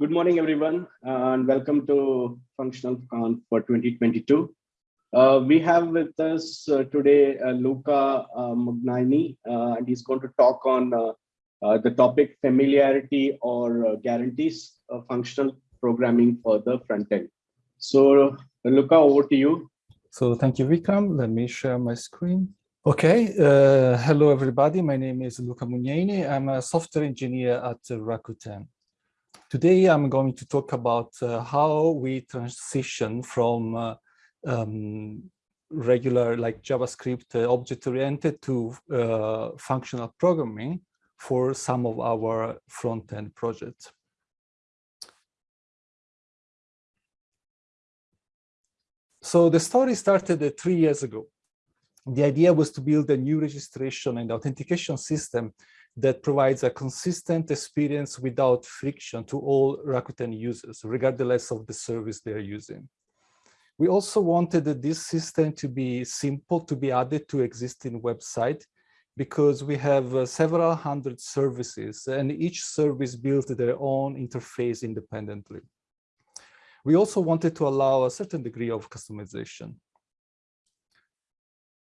Good morning, everyone, and welcome to Functional Conf for 2022. Uh, we have with us uh, today uh, Luca uh, Mugnaini, uh, and he's going to talk on uh, the topic familiarity or guarantees of functional programming for the front end. So, Luca, over to you. So thank you, Vikram. Let me share my screen. Okay, hello, everybody. My name is Luca Mugnaini. I'm a software engineer at Rakuten. Today, I'm going to talk about how we transition from um, regular like JavaScript uh, object-oriented to uh, functional programming for some of our front-end projects. So the story started uh, three years ago. The idea was to build a new registration and authentication system that provides a consistent experience without friction to all Rakuten users, regardless of the service they're using. We also wanted this system to be simple to be added to existing website because we have uh, several hundred services and each service built their own interface independently. We also wanted to allow a certain degree of customization.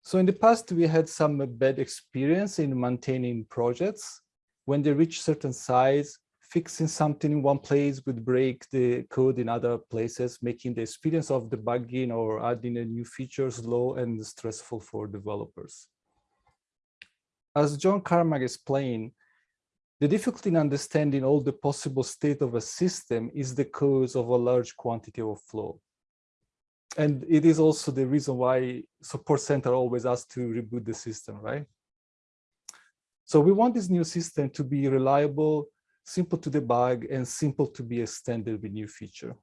So in the past, we had some bad experience in maintaining projects. When they reach certain size, fixing something in one place would break the code in other places, making the experience of debugging or adding a new feature slow and stressful for developers. As John Carmack explained, the difficulty in understanding all the possible state of a system is the cause of a large quantity of flow. And it is also the reason why support center always asks to reboot the system, right? So we want this new system to be reliable, simple to debug, and simple to be extended with new feature.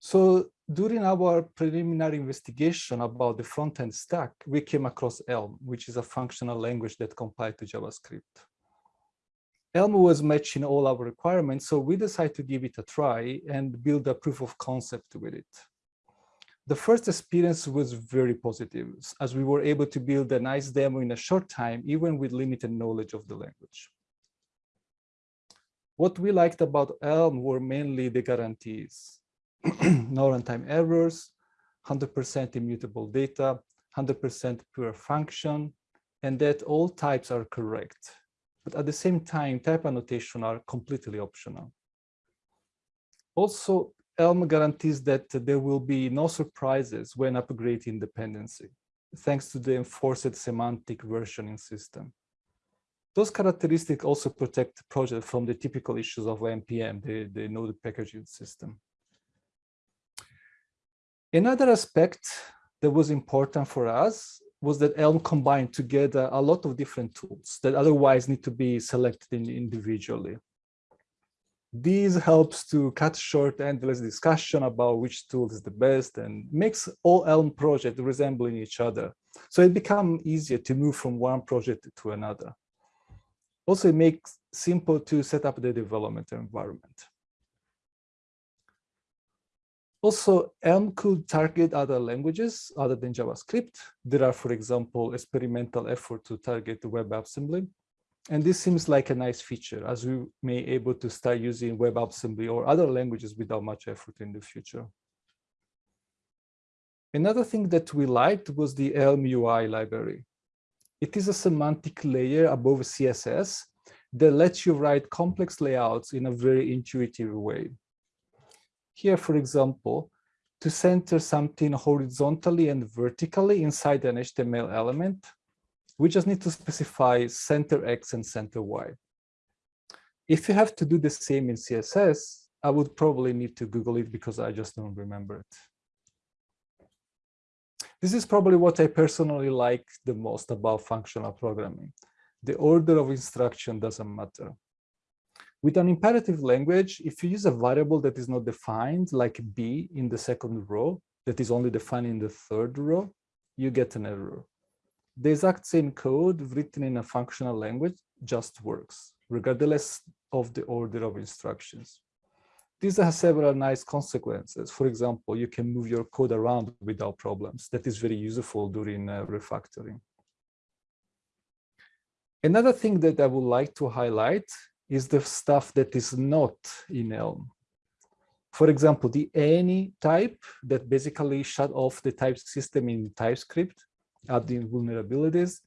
So during our preliminary investigation about the front-end stack, we came across Elm, which is a functional language that compiles to JavaScript. Elm was matching all our requirements, so we decided to give it a try and build a proof of concept with it. The first experience was very positive, as we were able to build a nice demo in a short time, even with limited knowledge of the language. What we liked about Elm were mainly the guarantees. no runtime errors, 100% immutable data, 100% pure function, and that all types are correct. But at the same time, type annotation are completely optional. Also, Elm guarantees that there will be no surprises when upgrading dependency, thanks to the enforced semantic versioning system. Those characteristics also protect the project from the typical issues of NPM, the, the node packaging system. Another aspect that was important for us was that Elm combined together a lot of different tools that otherwise need to be selected individually. This helps to cut short endless discussion about which tool is the best and makes all Elm projects resembling each other. So it becomes easier to move from one project to another. Also, it makes simple to set up the development environment. Also, Elm could target other languages other than JavaScript. There are, for example, experimental effort to target the WebAssembly. And this seems like a nice feature as we may able to start using WebAssembly or other languages without much effort in the future. Another thing that we liked was the Elm UI library. It is a semantic layer above CSS that lets you write complex layouts in a very intuitive way. Here, for example, to center something horizontally and vertically inside an HTML element, we just need to specify center X and center Y. If you have to do the same in CSS, I would probably need to Google it because I just don't remember it. This is probably what I personally like the most about functional programming. The order of instruction doesn't matter. With an imperative language, if you use a variable that is not defined, like b in the second row, that is only defined in the third row, you get an error. The exact same code written in a functional language just works, regardless of the order of instructions. These have several nice consequences. For example, you can move your code around without problems. That is very useful during uh, refactoring. Another thing that I would like to highlight is the stuff that is not in Elm. For example, the any type that basically shut off the type system in TypeScript, adding vulnerabilities,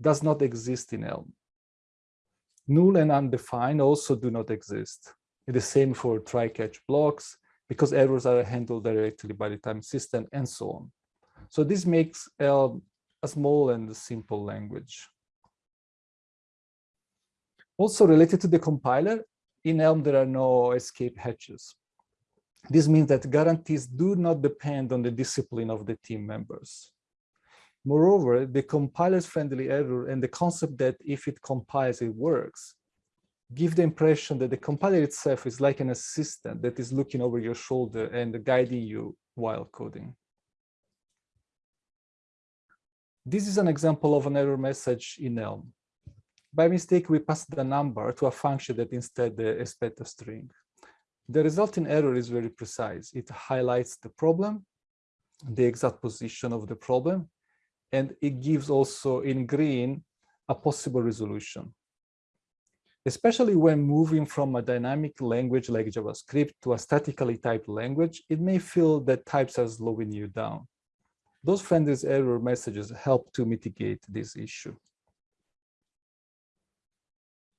does not exist in Elm. Null and undefined also do not exist. The same for try-catch blocks, because errors are handled directly by the type system and so on. So this makes Elm a small and simple language. Also related to the compiler, in Elm there are no escape hatches. This means that guarantees do not depend on the discipline of the team members. Moreover, the compiler's friendly error and the concept that if it compiles, it works, give the impression that the compiler itself is like an assistant that is looking over your shoulder and guiding you while coding. This is an example of an error message in Elm. By mistake, we passed the number to a function that instead uh, expects a string. The resulting error is very precise. It highlights the problem, the exact position of the problem, and it gives also in green a possible resolution. Especially when moving from a dynamic language like JavaScript to a statically typed language, it may feel that types are slowing you down. Those friendly error messages help to mitigate this issue.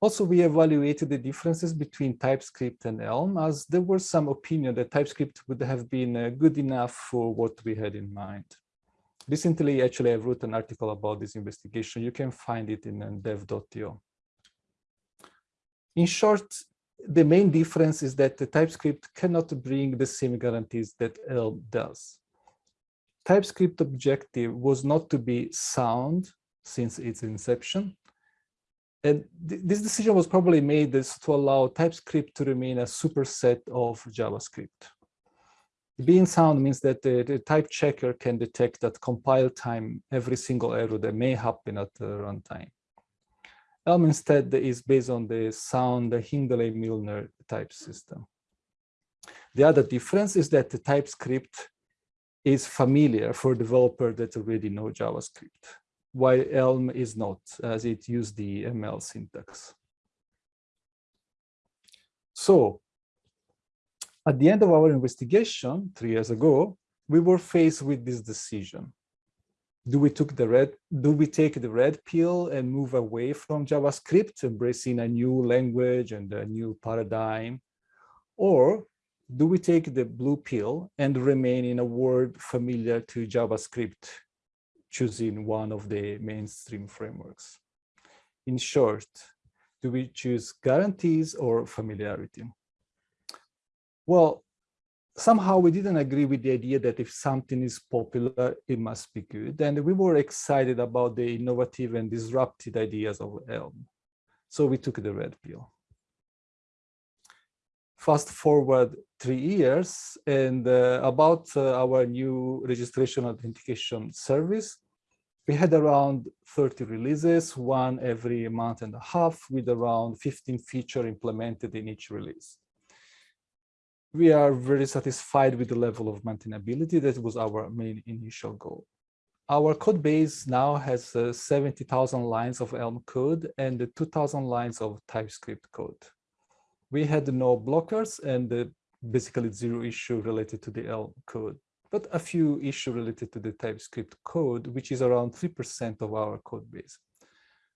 Also, we evaluated the differences between TypeScript and Elm as there was some opinion that TypeScript would have been uh, good enough for what we had in mind. Recently, actually, I wrote an article about this investigation. You can find it in uh, dev.io. In short, the main difference is that the TypeScript cannot bring the same guarantees that Elm does. TypeScript objective was not to be sound since its inception, and th this decision was probably made to allow TypeScript to remain a superset of JavaScript. Being sound means that the, the, type checker can detect at compile time every single error that may happen at the runtime. Elm instead is based on the sound Hindley-Milner type system. The other difference is that the TypeScript is familiar for developers that already know JavaScript while Elm is not, as it used the ML syntax. So at the end of our investigation three years ago, we were faced with this decision. Do we, took the red, do we take the red pill and move away from JavaScript, embracing a new language and a new paradigm? Or do we take the blue pill and remain in a world familiar to JavaScript, choosing one of the mainstream frameworks. In short, do we choose guarantees or familiarity? Well, somehow we didn't agree with the idea that if something is popular, it must be good. And we were excited about the innovative and disruptive ideas of Elm. So we took the red pill. Fast forward three years and uh, about uh, our new registration authentication service, we had around 30 releases, one every month and a half with around 15 feature implemented in each release. We are very satisfied with the level of maintainability. That was our main initial goal. Our code base now has uh, 70,000 lines of Elm code and 2,000 lines of TypeScript code. We had no blockers and uh, basically zero issue related to the Elm code, but a few issues related to the TypeScript code, which is around 3% of our code base.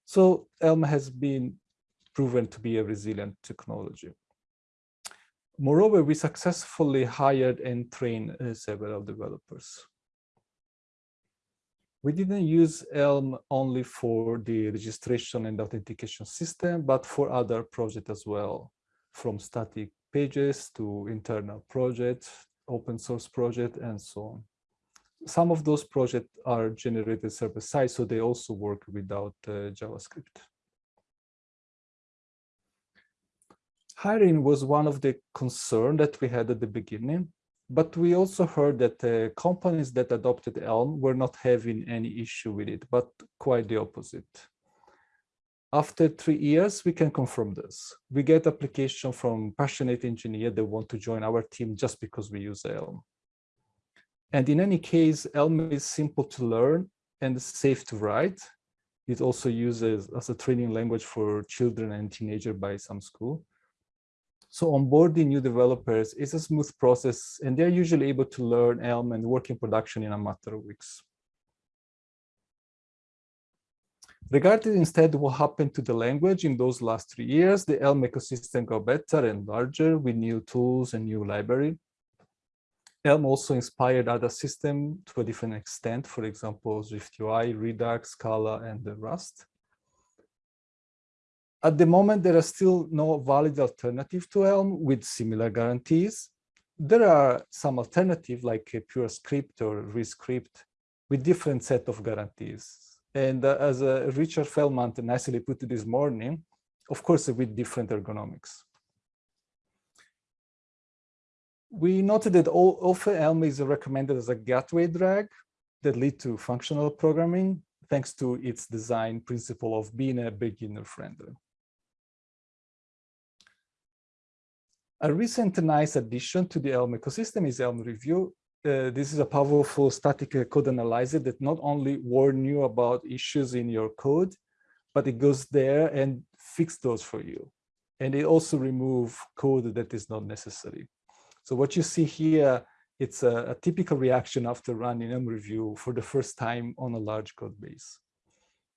So Elm has been proven to be a resilient technology. Moreover, we successfully hired and trained uh, several developers. We didn't use Elm only for the registration and authentication system, but for other projects as well, from static pages to internal projects, open source project, and so on. Some of those projects are generated server-side, so they also work without uh, JavaScript. Hiring was one of the concerns that we had at the beginning, but we also heard that uh, companies that adopted Elm were not having any issue with it, but quite the opposite. After three years, we can confirm this. We get application from passionate engineer that want to join our team just because we use Elm. And in any case, Elm is simple to learn and safe to write. It also uses as a training language for children and teenagers by some school. So onboarding new developers is a smooth process and they're usually able to learn Elm and work in production in a matter of weeks. Regarding instead what happened to the language in those last three years, the Elm ecosystem got better and larger with new tools and new library. Elm also inspired other systems to a different extent, for example, SwiftUI, Redux, Scala, and Rust. At the moment, there are still no valid alternative to Elm with similar guarantees. There are some alternative like a PureScript or Rescript with different set of guarantees. And uh, as uh, Richard Feldman nicely put it this morning, of course, with different ergonomics. We noted that all, often Elm is recommended as a gateway drag that lead to functional programming, thanks to its design principle of being a beginner friendly. A recent nice addition to the Elm ecosystem is Elm Review, uh, this is a powerful static uh, code analyzer that not only warn you about issues in your code, but it goes there and fix those for you. And it also remove code that is not necessary. So what you see here, it's a, a typical reaction after running Elm review for the first time on a large code base.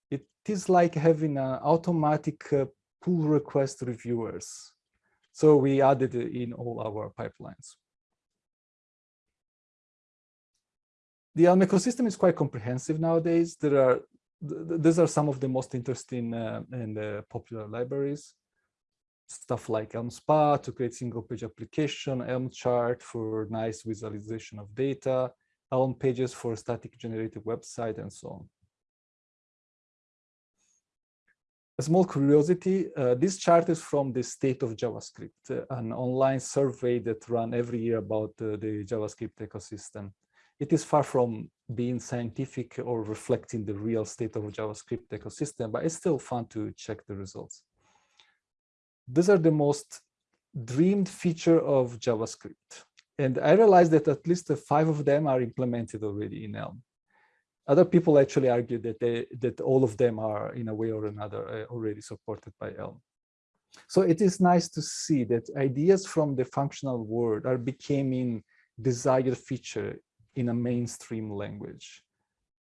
It is like having an automatic uh, pull request reviewers. So we added it in all our pipelines. The Elm ecosystem is quite comprehensive nowadays. There are these are some of the most interesting uh, and uh, popular libraries. Stuff like Elm Spa to create single page application, Elm chart for nice visualization of data, Elm pages for static generated website, and so on. A small curiosity, uh, this chart is from the state of JavaScript, uh, an online survey that run every year about uh, the JavaScript ecosystem it is far from being scientific or reflecting the real state of JavaScript ecosystem, but it's still fun to check the results. These are the most dreamed feature of JavaScript. And I realized that at least five of them are implemented already in Elm. Other people actually argue that they, that all of them are in a way or another uh, already supported by Elm. So it is nice to see that ideas from the functional world are becoming desired feature in a mainstream language.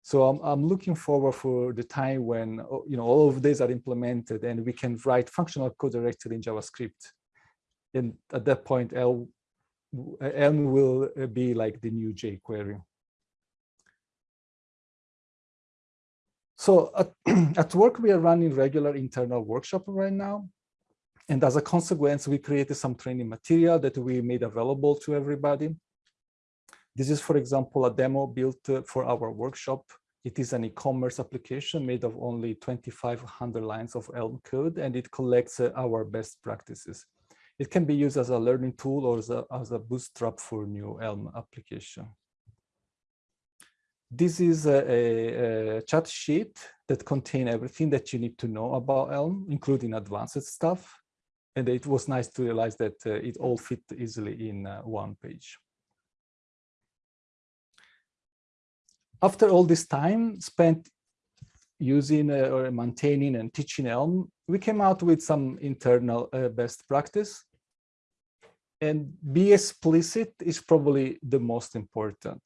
So I'm, I'm looking forward for the time when oh, you know all of these are implemented and we can write functional code directly in JavaScript. And at that point, Elm, Elm will uh, be like the new jQuery. So at, at work, we are running regular internal workshop right now. And as a consequence, we created some training material that we made available to everybody. This is, for example, a demo built uh, for our workshop. It is an e-commerce application made of only 2,500 lines of Elm code, and it collects uh, our best practices. It can be used as a learning tool or as a, as a bootstrap for new Elm application. This is a, a, chat sheet that contains everything that you need to know about Elm, including advanced stuff. And it was nice to realize that uh, it all fit easily in uh, one page. After all this time spent using uh, or maintaining and teaching Elm, we came out with some internal uh, best practice. And be explicit is probably the most important.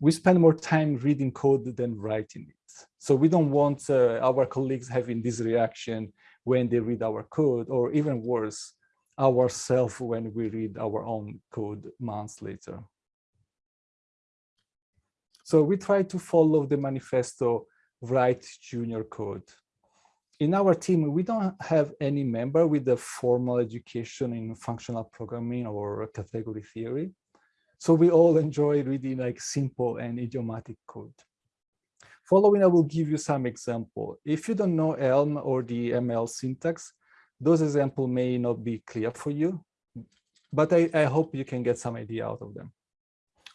We spend more time reading code than writing it. So we don't want uh, our colleagues having this reaction when they read our code, or even worse, ourselves when we read our own code months later. So we try to follow the manifesto write junior code. In our team, we don't have any member with a formal education in functional programming or category theory. So we all enjoy reading like simple and idiomatic code. Following, I will give you some example. If you don't know Elm or the ML syntax, those examples may not be clear for you, but I, I hope you can get some idea out of them.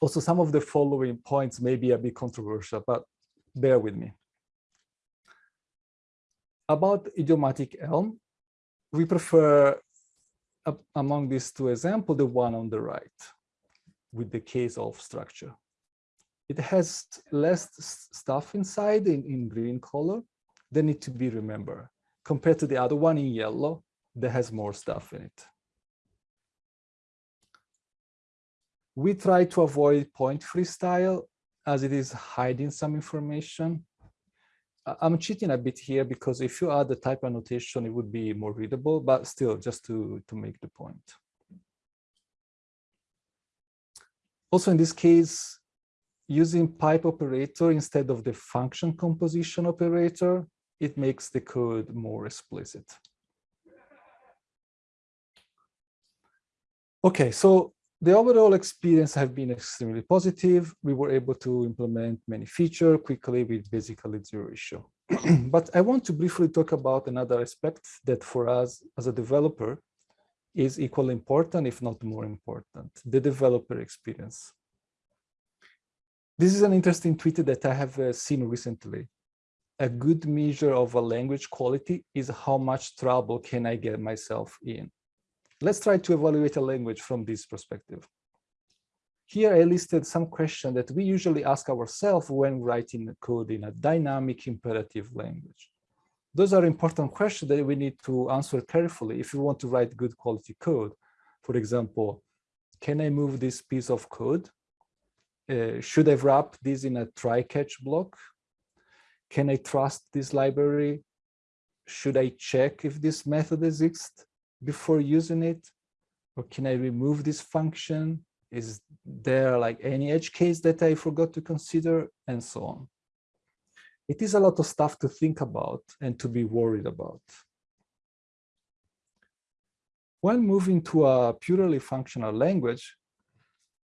Also, some of the following points may be a bit controversial, but bear with me. About idiomatic Elm, we prefer, uh, among these two examples, the one on the right, with the case of structure. it has less stuff inside in, in green color, they need to be remembered compared to the other one in yellow that has more stuff in it. We try to avoid point-free style as it is hiding some information. I'm cheating a bit here because if you add the type annotation, it would be more readable, but still just to, to make the point. Also in this case, using pipe operator instead of the function composition operator, it makes the code more explicit. Okay, so the overall experience have been extremely positive. We were able to implement many features quickly with basically zero issue. but I want to briefly talk about another aspect that for us as a developer is equally important, if not more important, the developer experience. This is an interesting tweet that I have uh, seen recently. A good measure of a language quality is how much trouble can I get myself in. Let's try to evaluate a language from this perspective. Here I listed some questions that we usually ask ourselves when writing code in a dynamic imperative language. Those are important questions that we need to answer carefully if you want to write good quality code. For example, can I move this piece of code? Uh, should I wrap this in a try-catch block? Can I trust this library? Should I check if this method exists? Before using it? Or can I remove this function? Is there like any edge case that I forgot to consider and so on? It is a lot of stuff to think about and to be worried about. When moving to a purely functional language,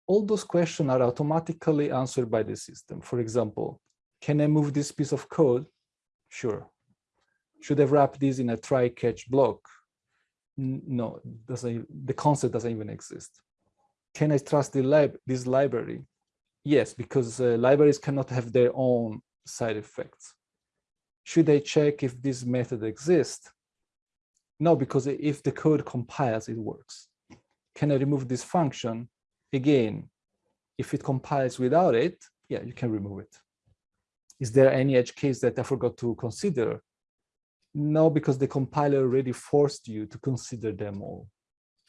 all those questions are automatically answered by the system. For example, can I move this piece of code? Sure. Should I wrap this in a try-catch block? No, doesn't, the concept doesn't even exist. Can I trust the lib this library? Yes, because uh, libraries cannot have their own side effects. Should I check if this method exists? No, because if the code compiles, it works. Can I remove this function? Again, if it compiles without it, yeah, you can remove it. Is there any edge case that I forgot to consider? No, because the compiler already forced you to consider them all,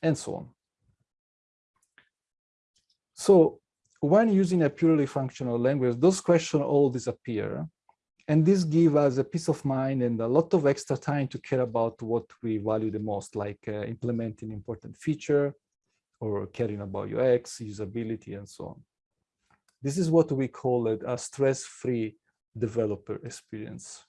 and so on. So when using a purely functional language, those questions all disappear. And this gives us a peace of mind and a lot of extra time to care about what we value the most, like uh, implementing important feature or caring about UX, usability, and so on. This is what we call it a stress-free developer experience.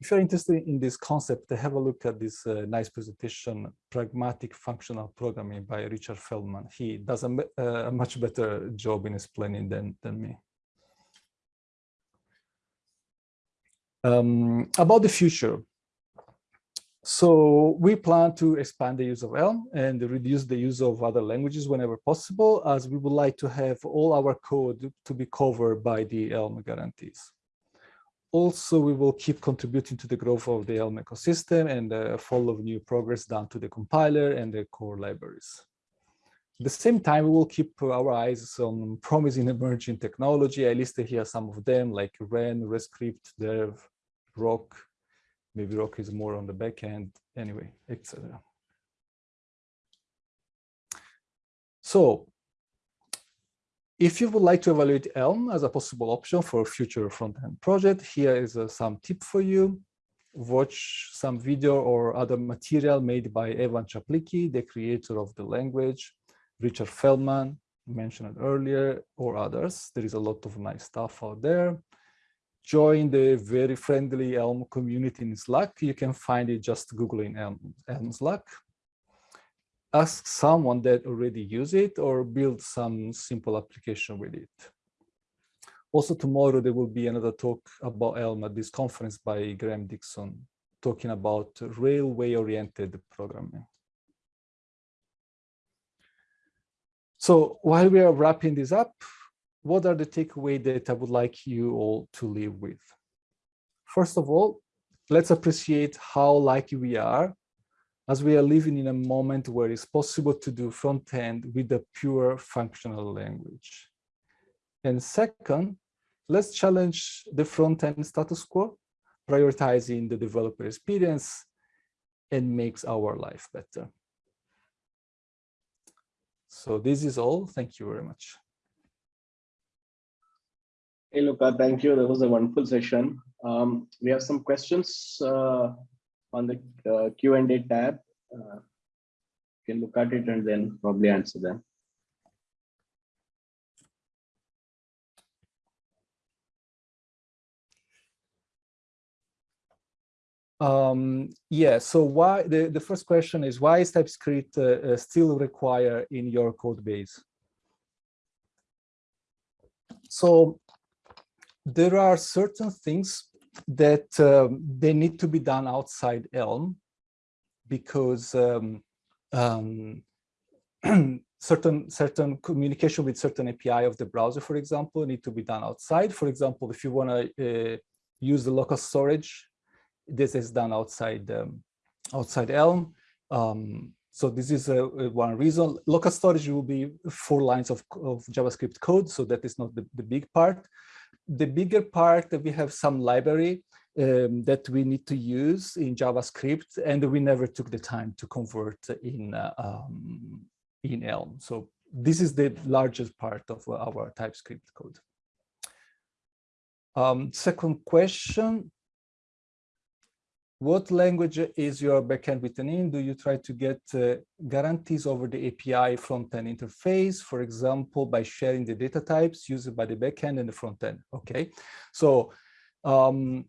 If you're interested in this concept, have a look at this uh, nice presentation, Pragmatic Functional Programming by Richard Feldman. He does a, uh, a much better job in explaining than, than me. Um, about the future. So we plan to expand the use of Elm and reduce the use of other languages whenever possible, as we would like to have all our code to be covered by the Elm guarantees also, we will keep contributing to the growth of the Elm ecosystem and uh, follow new progress down to the compiler and the core libraries. At the same time, we will keep our eyes on promising emerging technology. I listed here some of them like Ren, Rescript, Dev, Roc. Maybe Roc is more on the back end, anyway, etc. So if you would like to evaluate Elm as a possible option for a future front-end project, here is uh, some tip for you. Watch some video or other material made by Evan Czaplicki, the creator of the language, Richard Feldman, mentioned earlier, or others. There is a lot of nice stuff out there. Join the very friendly Elm community in Slack. You can find it just Googling Elm, Elm Slack ask someone that already use it or build some simple application with it. Also tomorrow there will be another talk about Elm at this conference by Graham Dixon talking about railway-oriented programming. So while we are wrapping this up, what are the takeaways that I would like you all to leave with? First of all, let's appreciate how lucky we are as we are living in a moment where it's possible to do front end with a pure functional language. And second, let's challenge the front-end status quo, prioritizing the developer experience and makes our life better. So this is all. Thank you very much. Hey, Luca, thank you. That was a wonderful session. Um, we have some questions uh, on the uh, Q&A tab. Uh, you can look at it and then probably answer them. Um, yeah, so why the, the first question is why is TypeScript uh, uh, still required in your code base? So there are certain things that um, they need to be done outside Elm because um, um, certain certain communication with certain API of the browser, for example, need to be done outside. For example, if you want to uh, use the local storage this is done outside um, outside Elm. Um, so this is a, a, one reason. Local storage will be four lines of, of JavaScript code, so that is not the, the big part. The bigger part, we have some library um, that we need to use in JavaScript, and we never took the time to convert in uh, um, in Elm. So this is the largest part of our TypeScript code. Um, second question, what language is your backend written in? Do you try to get uh, guarantees over the API front-end interface, for example, by sharing the data types used by the backend and the front-end? Okay, so um,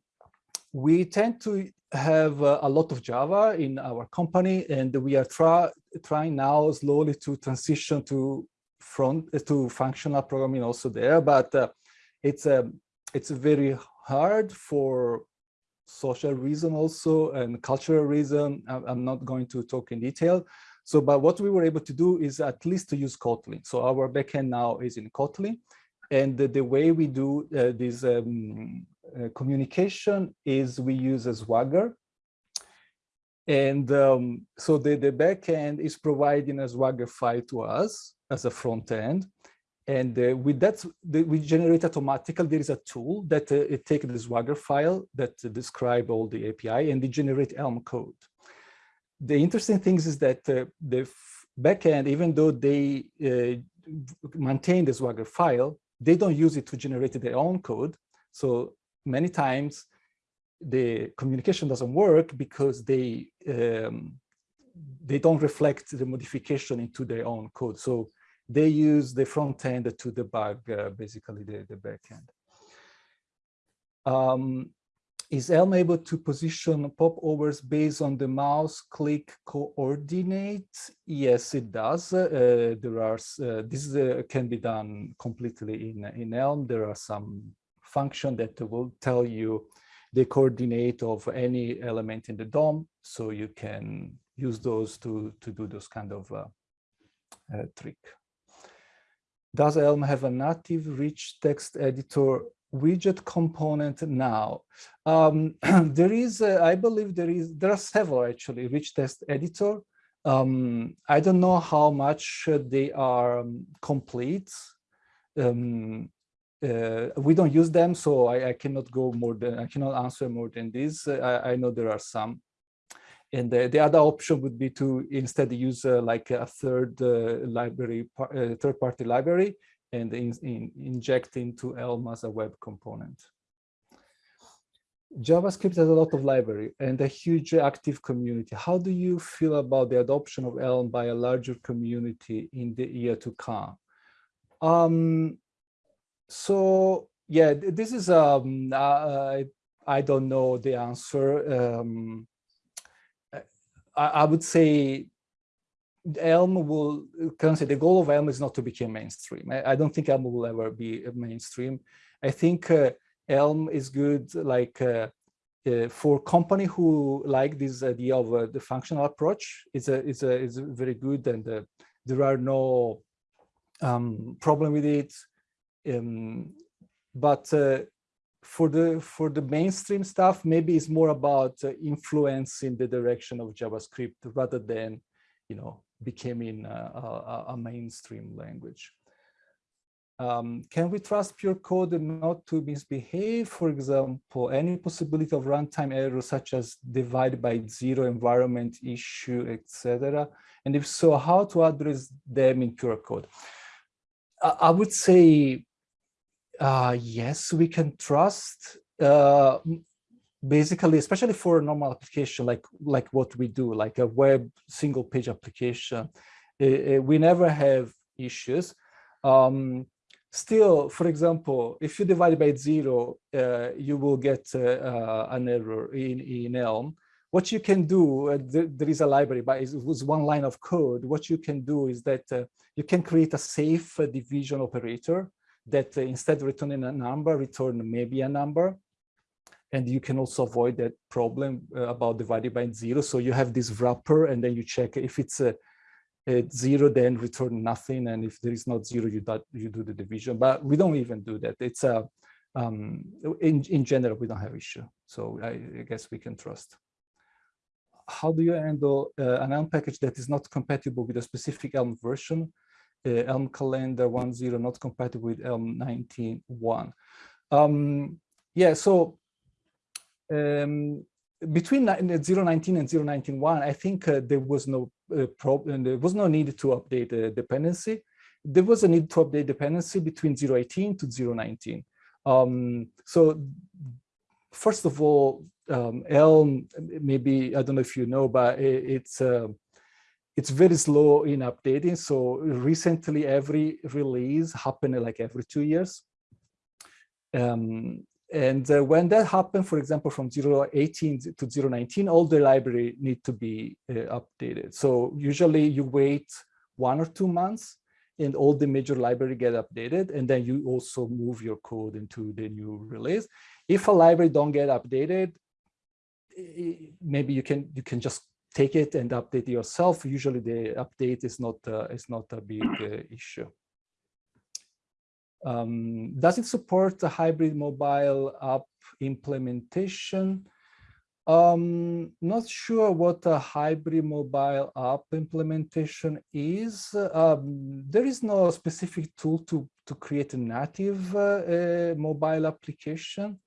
we tend to have uh, a lot of Java in our company, and we are try, trying now slowly to transition to front uh, to functional programming also there, but uh, it's a um, it's very hard for social reason also and cultural reason. I'm not going to talk in detail. So, but what we were able to do is at least to use Kotlin. So our backend now is in Kotlin. And the, the way we do uh, this um, uh, communication is we use a Swagger. And um, so the, the backend is providing a Swagger file to us as a front end. And uh, with that, the, we generate automatically. There is a tool that uh, it takes the Swagger file that uh, describe all the API and they generate Elm code. The interesting things is that uh, the backend, even though they uh, maintain the Swagger file, they don't use it to generate their own code. So many times the communication doesn't work because they um, they don't reflect the modification into their own code. So they use the front end to debug uh, basically the, the back end. Um, is Elm able to position popovers based on the mouse click coordinates? Yes, it does. Uh, there are uh, this uh, can be done completely in in Elm. There are some function that will tell you the coordinate of any element in the DOM, so you can use those to to do those kind of uh, uh, trick. Does Elm have a native rich text editor widget component now? Um, there is, uh, I believe there is, there are several actually rich text editor. Um, I don't know how much they are um, complete. Um, uh, we don't use them, so I, I, cannot go more than, I cannot answer more than this. I, I know there are some. And the, the other option would be to instead use uh, like a third uh, library, uh, third party library and in, in, inject into Elm as a web component. JavaScript has a lot of library and a huge active community. How do you feel about the adoption of Elm by a larger community in the year to come? Um, so yeah, this is um, uh, I don't know the answer. Um, I, I would say Elm will, say the goal of Elm is not to become mainstream. I, I don't think Elm will ever be mainstream. I think uh, Elm is good like uh, uh, for company who like this idea of uh, the functional approach. It's a it's a it's very good and uh, there are no um, problem with it. Um, but uh, for the for the mainstream stuff, maybe it's more about uh, influencing the direction of JavaScript rather than, you know, becoming a, a, mainstream language. um, can we trust pure code not to misbehave? For example, any possibility of runtime errors such as divide by zero environment issue, etc. And if so, how to address them in pure code? I, I would say, uh, yes, we can trust. Uh, basically, especially for a normal application like like what we do, like a web single page application, uh, we never have issues. Um, Still, for example, if you divide by zero, uh, you will get uh, uh, an error in, in Elm. What you can do, uh, th there is a library, but it was one line of code. What you can do is that you can create a safe division operator that instead of returning a number, return maybe a number. And you can also avoid that problem about divided by zero. So you have this wrapper and then you check if it's a at zero, then return nothing. And if there is not zero, you, do, you do the division. But we don't even do that. It's a, um, in, in general, we don't have issue. So I, I guess we can trust. How do you handle uh, an Elm package that is not compatible with a specific Elm version? Uh, Elm calendar 1.0 not compatible with Elm 19.1. Um, yeah, so um, between 019 and 091, I think uh, there was no uh, problem. There was no need to update the dependency. There was a need to update dependency between 018 to 019. Um, so first of all, um, Elm, maybe, I don't know if you know, but it, it's uh, it's very slow in updating. So recently, every release happened like every two years. Um, and uh, when that happened, for example, from 018 to 019, all the library need to be uh, updated. So usually you wait one or two months and all the major library get updated. And then you also move your code into the new release. If a library don't get updated, maybe you can you can just take it and update yourself. Usually the update is not uh, is not a big uh, issue. Um, does it support a hybrid mobile app implementation? Um, not sure what a hybrid mobile app implementation is. Um, there is no specific tool to, to create a native uh, uh, mobile application.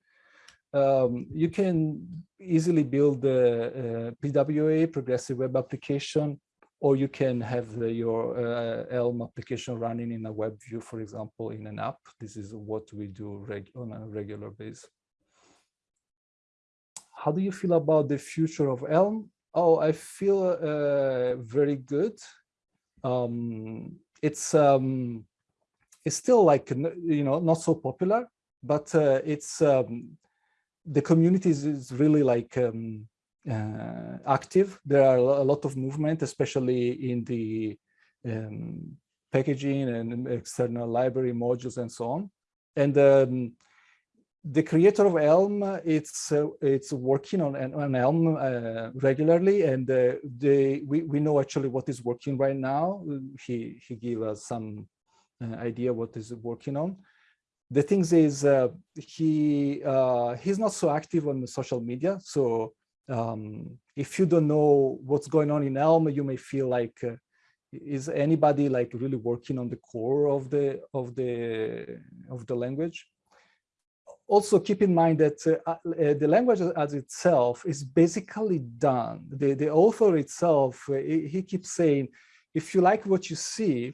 Um, you can easily build a, a PWA, progressive web application, or you can have the, your uh, Elm application running in a web view, for example, in an app. This is what we do on a regular basis. How do you feel about the future of Elm? Oh, I feel uh, very good. Um, it's um, it's still like you know not so popular, but uh, it's um, the community is, really like um, uh, active. There are a lot of movement, especially in the um, packaging and external library modules and so on. And um, the creator of Elm, it's uh, it's working on, on Elm uh, regularly, and uh, they we we know actually what is working right now. He he gave us some uh, idea what is working on. The things is uh, he uh, he's not so active on the social media, so um, if you don't know what's going on in Elm, you may feel like, uh, is anybody like really working on the core of the of the of the language? Also, keep in mind that uh, uh, the language as itself is basically done. The the author itself, uh, he keeps saying, if you like what you see,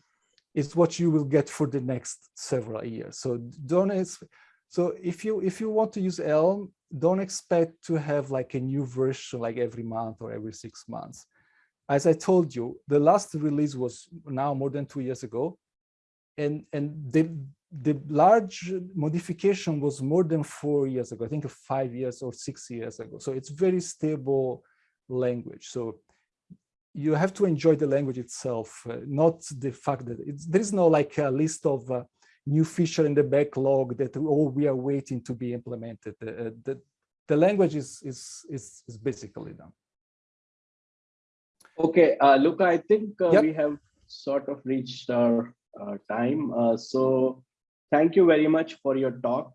it's what you will get for the next several years. So don't so if you if you want to use Elm, don't expect to have like a new version like every month or every six months. As I told you, the last release was now more than two years ago. And, and the, the large modification was more than four years ago, I think five years or six years ago. So it's very stable language. So you have to enjoy the language itself, uh, not the fact that there is no like a list of uh, new feature in the backlog that oh we are waiting to be implemented. Uh, the, the language is, is is is basically done. Okay, uh, Luca, I think uh, yep. we have sort of reached our uh, time. Uh, so thank you very much for your talk.